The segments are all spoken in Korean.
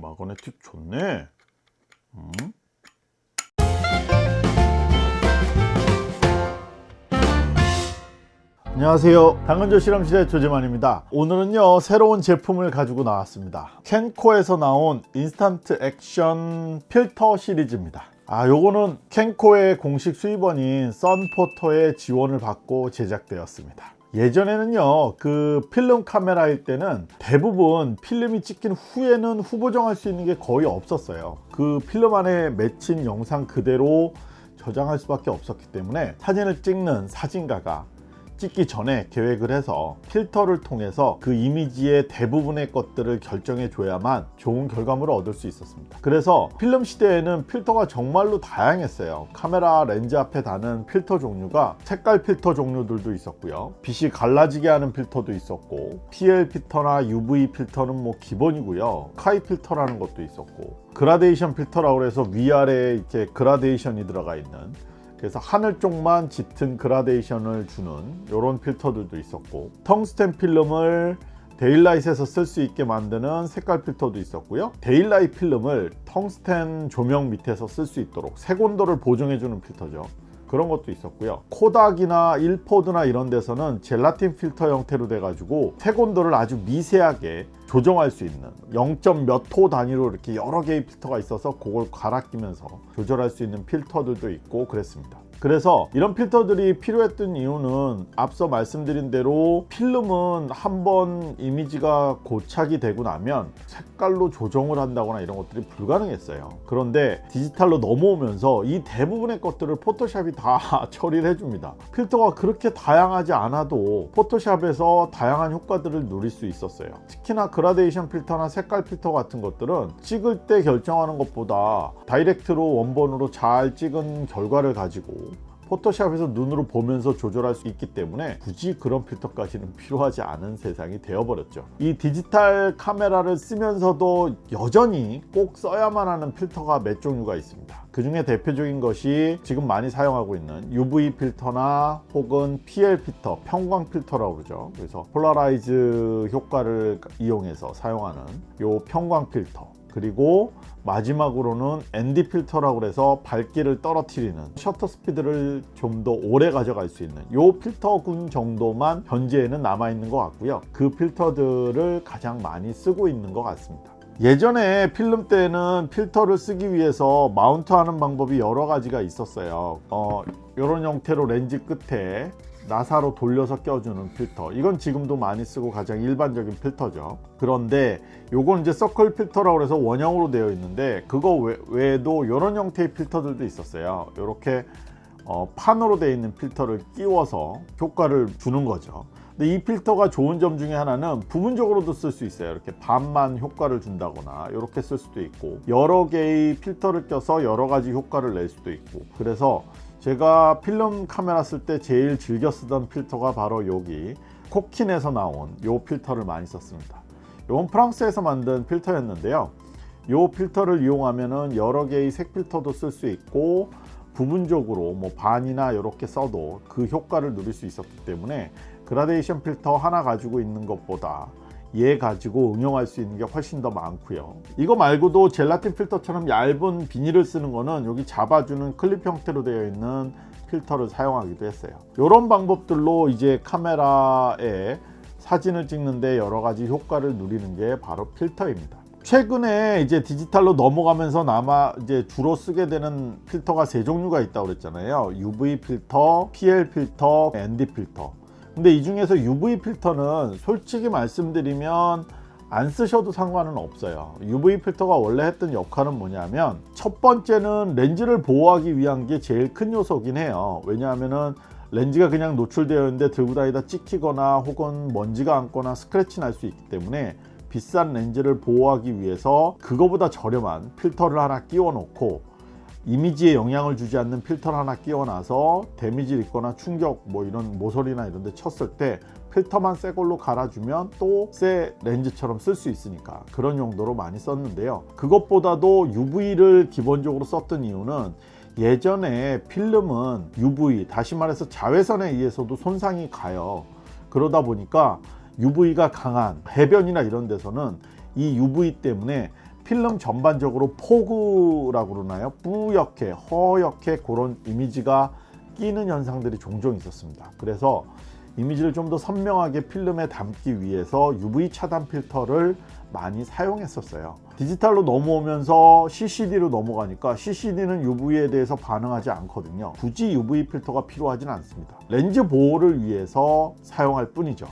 magnetic 좋네. 음? 안녕하세요. 당근조 실험실의 조재만입니다. 오늘은요 새로운 제품을 가지고 나왔습니다. 켄코에서 나온 인스턴트 액션 필터 시리즈입니다. 아 요거는 켄코의 공식 수입원인 썬포토의 지원을 받고 제작되었습니다 예전에는요 그 필름 카메라일 때는 대부분 필름이 찍힌 후에는 후보정할 수 있는 게 거의 없었어요. 그 필름 안에 맺힌 영상 그대로 저장할 수밖에 없었기 때문에 사진을 찍는 사진가가 찍기 전에 계획을 해서 필터를 통해서 그 이미지의 대부분의 것들을 결정해 줘야만 좋은 결과물을 얻을 수 있었습니다. 그래서 필름 시대에는 필터가 정말로 다양했어요. 카메라 렌즈 앞에 다는 필터 종류가 색깔 필터 종류들도 있었고요. 빛이 갈라지게 하는 필터도 있었고 PL 필터나 UV 필터는 뭐 기본이고요. 카이 필터라는 것도 있었고 그라데이션 필터라고 해서 위아래에 이렇게 그라데이션이 들어가 있는 그래서 하늘 쪽만 짙은 그라데이션을 주는 이런 필터들도 있었고 텅스텐 필름을 daylight에서 쓸 수 있게 만드는 색깔 필터도 있었고요. daylight 필름을 텅스텐 조명 밑에서 쓸 수 있도록 색온도를 보정해 주는 필터죠 그런 것도 있었고요 코닥이나 일포드나 이런 데서는 젤라틴 필터 형태로 돼 가지고 색온도를 아주 미세하게 조정할 수 있는 0. 몇호 단위로 이렇게 여러 개의 필터가 있어서 그걸 갈아 끼면서 조절할 수 있는 필터들도 있고 그랬습니다 그래서 이런 필터들이 필요했던 이유는 앞서 말씀드린 대로 필름은 한번 이미지가 고착이 되고 나면 색깔로 조정을 한다거나 이런 것들이 불가능했어요. 그런데 디지털로 넘어오면서 이 대부분의 것들을 포토샵이 다 처리를 해줍니다. 필터가 그렇게 다양하지 않아도 포토샵에서 다양한 효과들을 누릴 수 있었어요. 특히나 그라데이션 필터나 색깔 필터 같은 것들은 찍을 때 결정하는 것보다 direct로 원본으로 잘 찍은 결과를 가지고 포토샵에서 눈으로 보면서 조절할 수 있기 때문에 굳이 그런 필터까지는 필요하지 않은 세상이 되어버렸죠. 이 디지털 카메라를 쓰면서도 여전히 꼭 써야만 하는 필터가 몇 종류가 있습니다. 그 중에 대표적인 것이 지금 많이 사용하고 있는 UV 필터나 혹은 PL 필터, 편광 필터라고 그러죠. 그래서 polarize 효과를 이용해서 사용하는 요 편광 필터 그리고 마지막으로는 ND 필터라고 해서 밝기를 떨어뜨리는 셔터 스피드를 좀 더 오래 가져갈 수 있는 이 필터군 정도만 현재에는 남아 있는 것 같고요. 그 필터들을 가장 많이 쓰고 있는 것 같습니다. 예전에 필름 때는 필터를 쓰기 위해서 마운트 하는 방법이 여러 가지가 있었어요. 어, 이런 형태로 렌즈 끝에 나사로 돌려서 껴주는 필터. 이건 지금도 많이 쓰고 가장 일반적인 필터죠. 그런데 요건 이제 서클 필터라고 해서 원형으로 되어 있는데 그거 외에도 이런 형태의 필터들도 있었어요. 이렇게 어, 판으로 되어 있는 필터를 끼워서 효과를 주는 거죠. 근데 이 필터가 좋은 점 중에 하나는 부분적으로도 쓸 수 있어요. 이렇게 반만 효과를 준다거나 이렇게 쓸 수도 있고 여러 개의 필터를 껴서 여러 가지 효과를 낼 수도 있고. 그래서 제가 필름 카메라 쓸 때 제일 즐겨 쓰던 필터가 바로 여기 코킨에서 나온 이 필터를 많이 썼습니다. 이건 프랑스에서 만든 필터였는데요. 이 필터를 이용하면 여러 개의 색 필터도 쓸 수 있고 부분적으로 뭐 반이나 이렇게 써도 그 효과를 누릴 수 있었기 때문에 그라데이션 필터 하나 가지고 있는 것보다 얘 가지고 응용할 수 있는 게 훨씬 더 많고요. 이거 말고도 젤라틴 필터처럼 얇은 비닐을 쓰는 거는 여기 잡아주는 클립 형태로 되어 있는 필터를 사용하기도 했어요. 이런 방법들로 이제 카메라에 사진을 찍는데 여러 가지 효과를 누리는 게 바로 필터입니다. 최근에 이제 디지털로 넘어가면서 남아 이제 주로 쓰게 되는 필터가 세 종류가 있다고 그랬잖아요. UV 필터, PL 필터, ND 필터 근데 이 중에서 UV 필터는 솔직히 말씀드리면 안 쓰셔도 상관은 없어요. UV 필터가 원래 했던 역할은 뭐냐면 첫 번째는 렌즈를 보호하기 위한 게 제일 큰 요소긴 해요. 왜냐하면은 렌즈가 그냥 노출되어 있는데 들고 다니다 찍히거나 혹은 먼지가 앉거나 스크래치 날 수 있기 때문에 비싼 렌즈를 보호하기 위해서 그거보다 저렴한 필터를 하나 끼워 놓고 이미지에 영향을 주지 않는 필터를 하나 끼워놔서 데미지를 입거나 충격 뭐 이런 모서리나 이런 데 쳤을 때 필터만 새 걸로 갈아주면 또 새 렌즈처럼 쓸 수 있으니까 그런 용도로 많이 썼는데요. 그것보다도 UV를 기본적으로 썼던 이유는 예전에 필름은 UV 다시 말해서 자외선에 의해서도 손상이 가요. 그러다 보니까 UV가 강한 해변이나 이런 데서는 이 UV 때문에 필름 전반적으로 fog라고 그러나요? 뿌옇게 허옇게 그런 이미지가 끼는 현상들이 종종 있었습니다. 그래서 이미지를 좀 더 선명하게 필름에 담기 위해서 UV 차단 필터를 많이 사용했었어요. 디지털로 넘어오면서 CCD로 넘어가니까 CCD는 UV에 대해서 반응하지 않거든요. 굳이 UV 필터가 필요하진 않습니다. 렌즈 보호를 위해서 사용할 뿐이죠.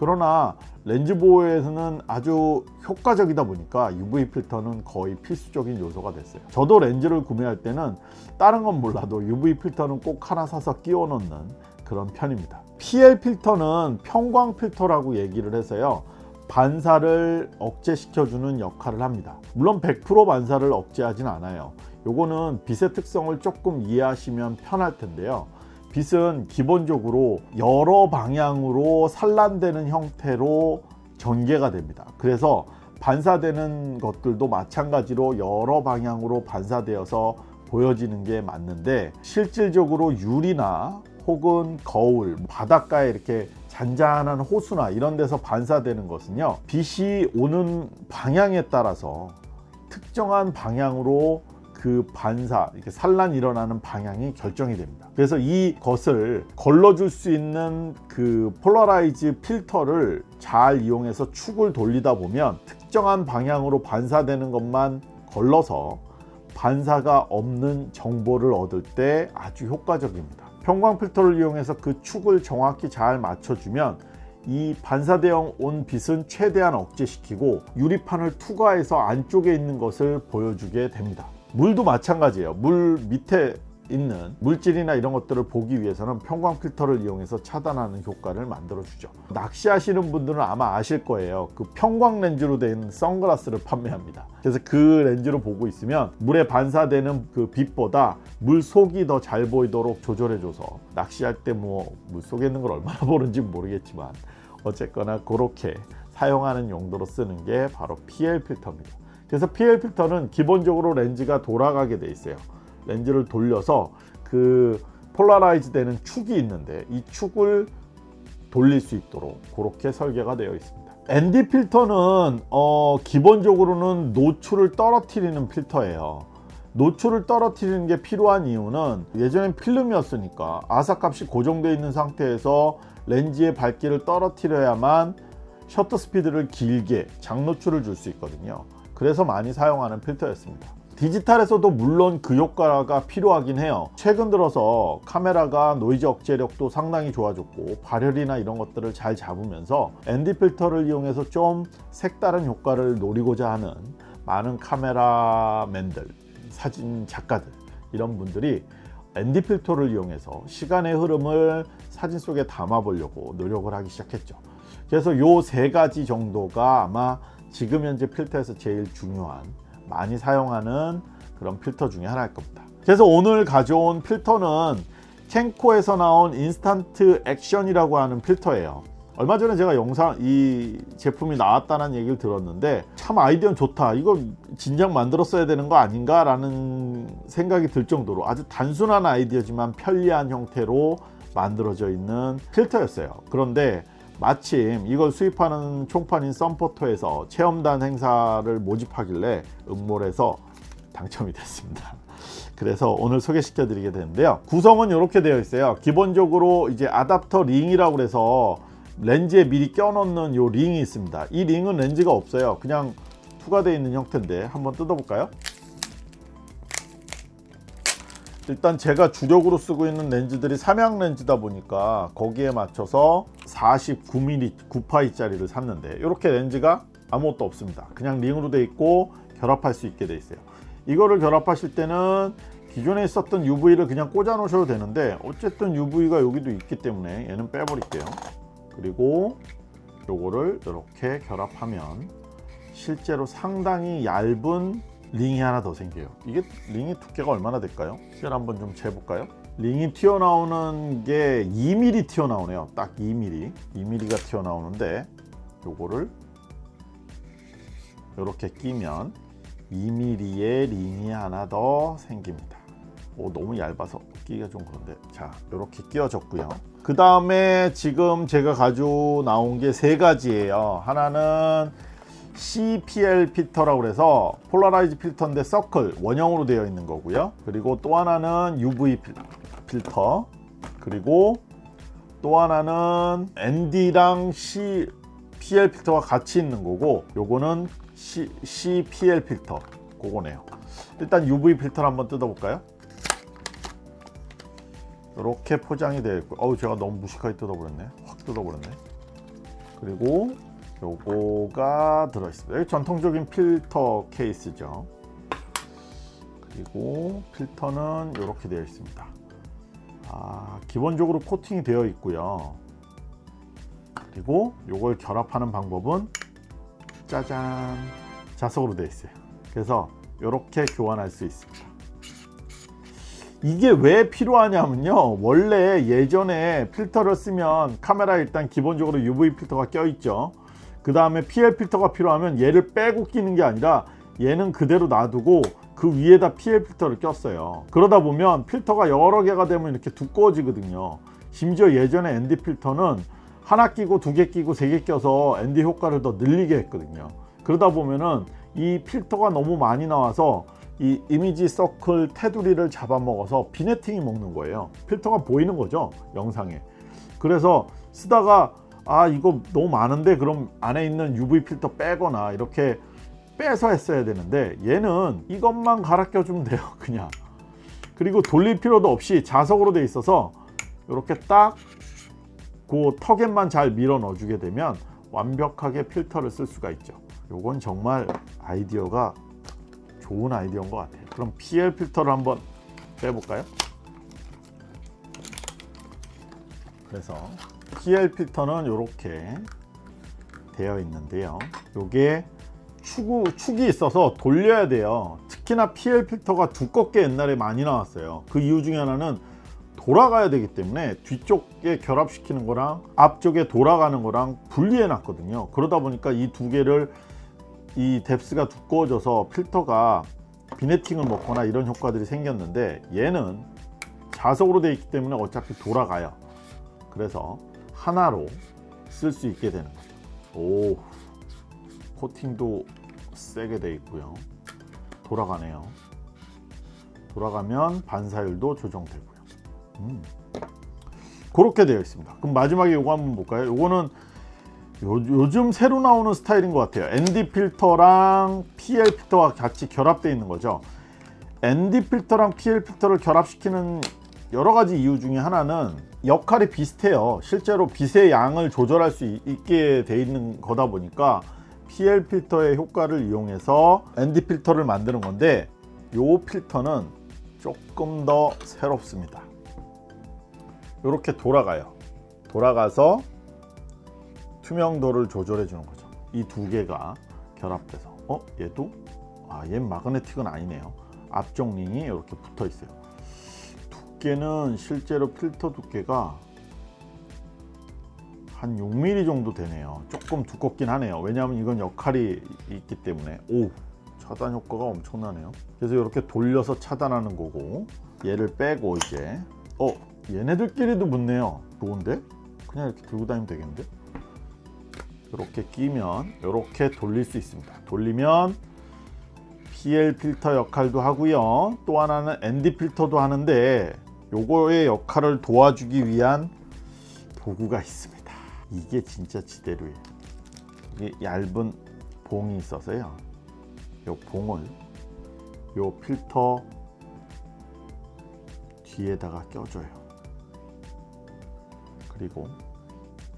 그러나 렌즈 보호에서는 아주 효과적이다 보니까 UV 필터는 거의 필수적인 요소가 됐어요. 저도 렌즈를 구매할 때는 다른 건 몰라도 UV 필터는 꼭 하나 사서 끼워 넣는 그런 편입니다. PL 필터는 평광 필터라고 얘기를 해서요 반사를 억제시켜주는 역할을 합니다. 물론 100% 반사를 억제하진 않아요. 요거는 빛의 특성을 조금 이해하시면 편할 텐데요 빛은 기본적으로 여러 방향으로 산란되는 형태로 전개가 됩니다. 그래서 반사되는 것들도 마찬가지로 여러 방향으로 반사되어서 보여지는 게 맞는데 실질적으로 유리나 혹은 거울, 바닷가에 이렇게 잔잔한 호수나 이런 데서 반사되는 것은요 빛이 오는 방향에 따라서 특정한 방향으로 그 반사, 이렇게 산란 일어나는 방향이 결정이 됩니다. 그래서 이것을 걸러줄 수 있는 그 polarize 필터를 잘 이용해서 축을 돌리다 보면 특정한 방향으로 반사되는 것만 걸러서 반사가 없는 정보를 얻을 때 아주 효과적입니다. 편광 필터를 이용해서 그 축을 정확히 잘 맞춰주면 이 반사되어 온 빛은 최대한 억제시키고 유리판을 투과해서 안쪽에 있는 것을 보여주게 됩니다. 물도 마찬가지예요. 물 밑에 있는 물질이나 이런 것들을 보기 위해서는 평광 필터를 이용해서 차단하는 효과를 만들어 주죠. 낚시하시는 분들은 아마 아실 거예요. 그 평광 렌즈로 된 선글라스를 판매합니다. 그래서 그 렌즈로 보고 있으면 물에 반사되는 그 빛보다 물 속이 더 잘 보이도록 조절해 줘서 낚시할 때 뭐 물 속에 있는 걸 얼마나 보는지 모르겠지만 어쨌거나 그렇게 사용하는 용도로 쓰는 게 바로 PL 필터입니다 그래서 PL 필터는 기본적으로 렌즈가 돌아가게 돼 있어요. 렌즈를 돌려서 그 polarize 되는 축이 있는데 이 축을 돌릴 수 있도록 그렇게 설계가 되어 있습니다. ND 필터는 어, 기본적으로는 노출을 떨어뜨리는 필터예요. 노출을 떨어뜨리는 게 필요한 이유는 예전엔 필름이었으니까 ASA값이 고정되어 있는 상태에서 렌즈의 밝기를 떨어뜨려야만 셔터 스피드를 길게 장노출을 줄 수 있거든요 그래서 많이 사용하는 필터였습니다. 디지털에서도 물론 그 효과가 필요하긴 해요. 최근 들어서 카메라가 노이즈 억제력도 상당히 좋아졌고 발열이나 이런 것들을 잘 잡으면서 ND 필터를 이용해서 좀 색다른 효과를 노리고자 하는 많은 카메라맨들 사진 작가들 이런 분들이 ND 필터를 이용해서 시간의 흐름을 사진 속에 담아 보려고 노력을 하기 시작했죠. 그래서 요 세 가지 정도가 아마 지금 현재 필터에서 제일 중요한 많이 사용하는 그런 필터 중에 하나일 겁니다. 그래서 오늘 가져온 필터는 캔코에서 나온 인스턴트 액션이라고 하는 필터예요. 얼마 전에 제가 영상 이 제품이 나왔다는 얘기를 들었는데 참 아이디어는 좋다. 이거 진작 만들었어야 되는 거 아닌가 라는 생각이 들 정도로 아주 단순한 아이디어지만 편리한 형태로 만들어져 있는 필터였어요. 그런데 마침 이걸 수입하는 총판인 썬포토에서 체험단 행사를 모집하길래 응모해서 당첨이 됐습니다. 그래서 오늘 소개시켜 드리게 되는데요. 구성은 이렇게 되어 있어요. 기본적으로 이제 아답터 링이라고 해서 렌즈에 미리 껴 넣는 요 링이 있습니다. 이 링은 렌즈가 없어요. 그냥 투과되어 있는 형태인데 한번 뜯어 볼까요 일단 제가 주력으로 쓰고 있는 렌즈들이 삼양 렌즈다 보니까 거기에 맞춰서 49mm 9파이 짜리를 샀는데 이렇게 렌즈가 아무것도 없습니다. 그냥 링으로 되어 있고 결합할 수 있게 되어 있어요. 이거를 결합하실 때는 기존에 있었던 UV를 그냥 꽂아 놓으셔도 되는데 어쨌든 UV가 여기도 있기 때문에 얘는 빼 버릴게요. 그리고 요거를 이렇게 결합하면 실제로 상당히 얇은 링이 하나 더 생겨요. 이게 링의 두께가 얼마나 될까요? 시간 한번 좀 재볼까요? 링이 튀어나오는 게 2mm 튀어나오네요. 딱 2mm 2mm가 튀어나오는데 요거를 이렇게 끼면 2mm의 링이 하나 더 생깁니다. 오 너무 얇아서 끼기가 좀 그런데. 자 이렇게 끼워졌고요. 그 다음에 지금 제가 가지고 나온 게 세 가지예요. 하나는 CPL 필터라고 해서 polarize 필터인데 서클 원형으로 되어 있는 거고요. 그리고 또 하나는 UV 필- 필터 그리고 또 하나는 ND랑 CPL 필터가 같이 있는 거고 요거는 C, CPL 필터 그거네요. 일단 UV 필터를 한번 뜯어볼까요? 이렇게 포장이 되어 있고 어우 제가 너무 무식하게 뜯어버렸네 확 뜯어버렸네 그리고 요거가 들어있습니다. 전통적인 필터 케이스죠. 그리고 필터는 이렇게 되어 있습니다. 아, 기본적으로 코팅이 되어 있고요. 그리고 요걸 결합하는 방법은 짜잔! 자석으로 되어 있어요. 그래서 이렇게 교환할 수 있습니다. 이게 왜 필요하냐면요. 원래 예전에 필터를 쓰면 카메라에 일단 기본적으로 UV 필터가 껴 있죠 그 다음에 PL 필터가 필요하면 얘를 빼고 끼는 게 아니라 얘는 그대로 놔두고 그 위에다 PL 필터를 꼈어요. 그러다 보면 필터가 여러 개가 되면 이렇게 두꺼워지거든요. 심지어 예전에 ND 필터는 하나 끼고 두 개 끼고 세 개 껴서 ND 효과를 더 늘리게 했거든요. 그러다 보면은 이 필터가 너무 많이 나와서 이 이미지 서클 테두리를 잡아먹어서 비네팅이 먹는 거예요. 필터가 보이는 거죠 영상에. 그래서 쓰다가 아 이거 너무 많은데 그럼 안에 있는 UV 필터 빼거나 이렇게 빼서 했어야 되는데 얘는 이것만 갈아 껴주면 돼요 그냥. 그리고 돌릴 필요도 없이 자석으로 돼 있어서 이렇게 딱 그 턱에만 잘 밀어 넣어 주게 되면 완벽하게 필터를 쓸 수가 있죠. 요건 정말 아이디어가 좋은 아이디어인 것 같아요. 그럼 PL 필터를 한번 빼볼까요? 그래서 PL 필터는 이렇게 되어 있는데요. 요게 축우, 축이 있어서 돌려야 돼요. 특히나 PL 필터가 두껍게 옛날에 많이 나왔어요. 그 이유 중에 하나는 돌아가야 되기 때문에 뒤쪽에 결합시키는 거랑 앞쪽에 돌아가는 거랑 분리해 놨거든요. 그러다 보니까 이 두 개를 이 뎁스가 두꺼워져서 필터가 비네팅을 먹거나 이런 효과들이 생겼는데 얘는 자석으로 되어 있기 때문에 어차피 돌아가요 그래서 하나로 쓸 수 있게 되는 거죠. 오 코팅도 세게 되어 있고요. 돌아가네요. 돌아가면 반사율도 조정되고요. 음. 그렇게 되어 있습니다. 그럼 마지막에 이거 한번 볼까요? 요거는 요, 요즘 새로 나오는 스타일인 것 같아요. ND 필터랑 PL 필터가 같이 결합되어 있는 거죠. ND 필터랑 PL 필터를 결합시키는 여러 가지 이유 중에 하나는 역할이 비슷해요. 실제로 빛의 양을 조절할 수 있게 돼 있는 거다 보니까 PL 필터의 효과를 이용해서 ND 필터를 만드는 건데 이 필터는 조금 더 새롭습니다. 이렇게 돌아가요. 돌아가서 투명도를 조절해 주는 거죠. 이 두 개가 결합돼서. 어? 얘도? 아 얘는 마그네틱은 아니네요. 앞쪽 링이 이렇게 붙어 있어요 두께는 실제로 필터 두께가 한 6mm 정도 되네요. 조금 두껍긴 하네요. 왜냐하면 이건 역할이 있기 때문에. 오 차단 효과가 엄청나네요. 그래서 이렇게 돌려서 차단하는 거고 얘를 빼고 이제. 어 얘네들끼리도 붙네요. 좋은데? 그냥 이렇게 들고 다니면 되겠는데? 이렇게 끼면 이렇게 돌릴 수 있습니다. 돌리면 PL 필터 역할도 하고요. 또 하나는 ND 필터도 하는데 요거의 역할을 도와주기 위한 도구가 있습니다. 이게 진짜 지대로예요 이게 얇은 봉이 있어서요. 요 봉을 요 필터 뒤에다가 껴줘요. 그리고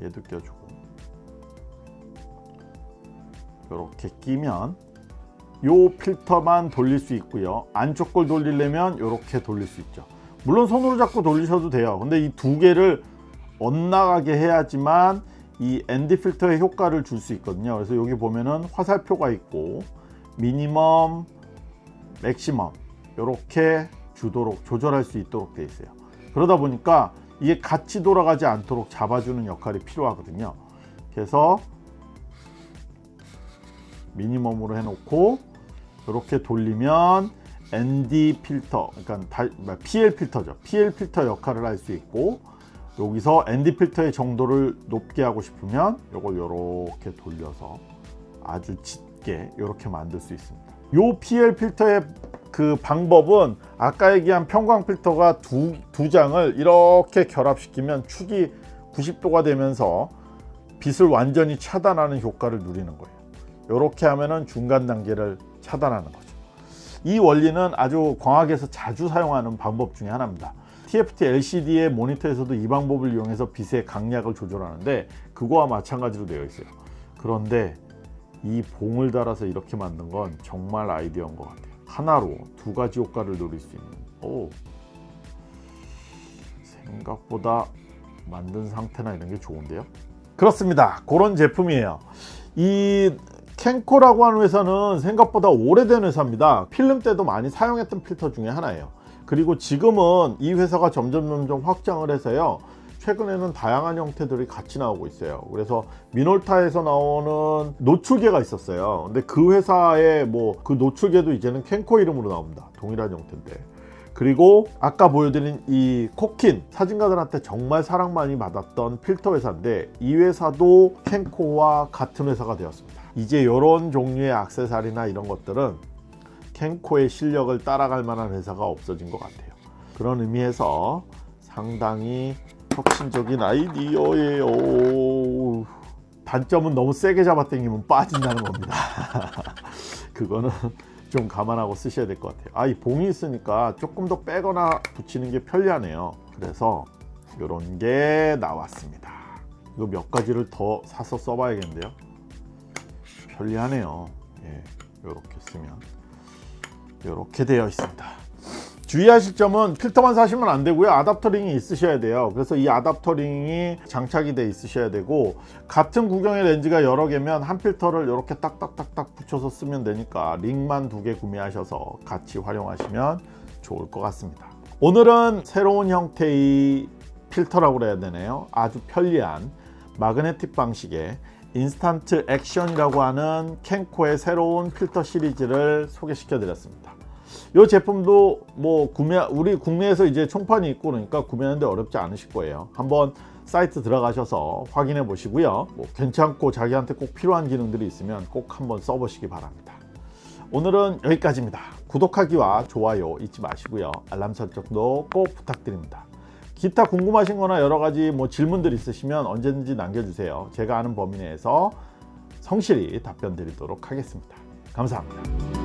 얘도 껴주고. 이렇게 끼면 요 필터만 돌릴 수 있고요. 안쪽 걸 돌리려면 이렇게 돌릴 수 있죠 물론 손으로 잡고 돌리셔도 돼요. 근데 이 두 개를 엇나가게 해야지만 이 ND 필터의 효과를 줄 수 있거든요. 그래서 여기 보면은 화살표가 있고 미니멈 맥시멈 이렇게 주도록 조절할 수 있도록 되어 있어요. 그러다 보니까 이게 같이 돌아가지 않도록 잡아주는 역할이 필요하거든요. 그래서 미니멈으로 해놓고 이렇게 돌리면 ND 필터 그러니까 PL 필터죠 PL 필터 역할을 할 수 있고 여기서 ND 필터의 정도를 높게 하고 싶으면 이걸 이렇게 돌려서 아주 짙게 이렇게 만들 수 있습니다. 요 PL 필터의 그 방법은 아까 얘기한 평광 필터가 두, 두 장을 이렇게 결합시키면 축이 90도가 되면서 빛을 완전히 차단하는 효과를 누리는 거예요. 이렇게 하면은 중간 단계를 차단하는 거죠. 이 원리는 아주 광학에서 자주 사용하는 방법 중에 하나입니다. TFT LCD의 모니터에서도 이 방법을 이용해서 빛의 강약을 조절하는데 그거와 마찬가지로 되어 있어요. 그런데 이 봉을 달아서 이렇게 만든 건 정말 아이디어인 것 같아요. 하나로 두 가지 효과를 노릴 수 있는. 오, 생각보다 만든 상태나 이런 게 좋은데요. 그렇습니다. 그런 제품이에요. 이 캔코라고 하는 회사는 생각보다 오래된 회사입니다. 필름 때도 많이 사용했던 필터 중에 하나예요. 그리고 지금은 이 회사가 점점 점점 확장을 해서요. 최근에는 다양한 형태들이 같이 나오고 있어요. 그래서 미놀타에서 나오는 노출계가 있었어요. 근데 그 회사의 뭐 그 노출계도 이제는 캔코 이름으로 나옵니다. 동일한 형태인데. 그리고 아까 보여드린 이 코킨 사진가들한테 정말 사랑 많이 받았던 필터 회사인데 이 회사도 캔코와 같은 회사가 되었습니다. 이제 이런 종류의 악세사리나 이런 것들은 캔코의 실력을 따라갈 만한 회사가 없어진 것 같아요. 그런 의미에서 상당히 혁신적인 아이디어예요. 단점은 너무 세게 잡아당기면 빠진다는 겁니다. 그거는 좀 감안하고 쓰셔야 될 것 같아요. 아, 이 봉이 있으니까 조금 더 빼거나 붙이는 게 편리하네요. 그래서 이런 게 나왔습니다. 이거 몇 가지를 더 사서 써봐야겠는데요. 편리하네요. 예, 이렇게 쓰면. 이렇게 되어 있습니다. 주의하실 점은 필터만 사시면 안 되고요. 아답터링이 있으셔야 돼요. 그래서 이 아답터링이 장착이 돼 있으셔야 되고 같은 구경의 렌즈가 여러 개면 한 필터를 이렇게 딱딱딱딱 붙여서 쓰면 되니까 링만 두 개 구매하셔서 같이 활용하시면 좋을 것 같습니다. 오늘은 새로운 형태의 필터라고 그래야 되네요. 아주 편리한 마그네틱 방식의 Instant Action이라고 하는 Kenko의 새로운 필터 시리즈를 소개시켜 드렸습니다. 이 제품도 뭐 구매 우리 국내에서 이제 총판이 있고 그러니까 구매하는데 어렵지 않으실 거예요. 한번 사이트 들어가셔서 확인해 보시고요. 뭐 괜찮고 자기한테 꼭 필요한 기능들이 있으면 꼭 한번 써보시기 바랍니다. 오늘은 여기까지입니다. 구독하기와 좋아요 잊지 마시고요. 알람 설정도 꼭 부탁드립니다 기타 궁금하신 거나 여러 가지 뭐 질문들 있으시면 언제든지 남겨주세요. 제가 아는 범위 내에서 성실히 답변 드리도록 하겠습니다. 감사합니다